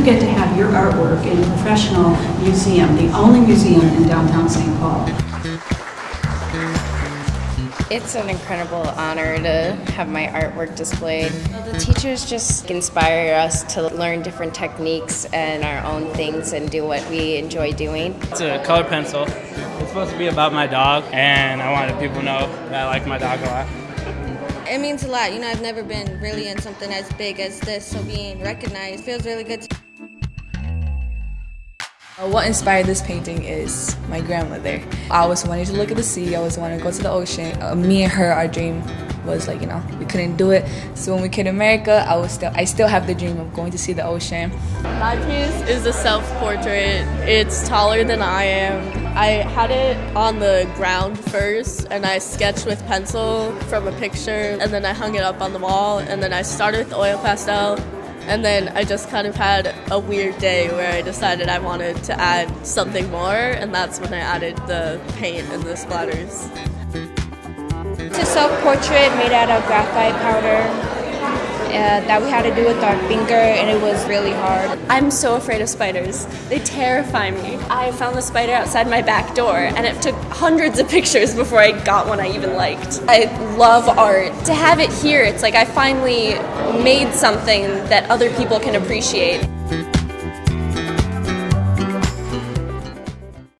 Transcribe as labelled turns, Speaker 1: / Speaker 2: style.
Speaker 1: you get to have your artwork in a professional museum, the only museum in downtown St. Paul.
Speaker 2: It's an incredible honor to have my artwork displayed. The teachers just inspire us to learn different techniques and our own things and do what we enjoy doing.
Speaker 3: It's a color pencil. It's supposed to be about my dog, and I wanted people to know that I like my dog a lot.
Speaker 4: It means a lot. You know, I've never been really in something as big as this, so being recognized feels really good.
Speaker 5: Uh, What inspired this painting is my grandmother. I always wanted to look at the sea, I always wanted to go to the ocean. Uh, me and her, our dream was like, you know, we couldn't do it. So when we came to America, I was still I still have the dream of going to see the ocean.
Speaker 6: My piece is a self-portrait. It's taller than I am. I had it on the ground first and I sketched with pencil from a picture and then I hung it up on the wall and then I started with oil pastel and then I just kind of had a weird day where I decided I wanted to add something more and that's when I added the paint and the splatters.
Speaker 7: It's a self-portrait made out of graphite powder uh, that we had to do with our finger and it was really hard.
Speaker 8: I'm so afraid of spiders. They terrify me. I found the spider outside my back door and it took hundreds of pictures before I got one I even liked. I love art. To have it here, it's like I finally made something that other people can appreciate.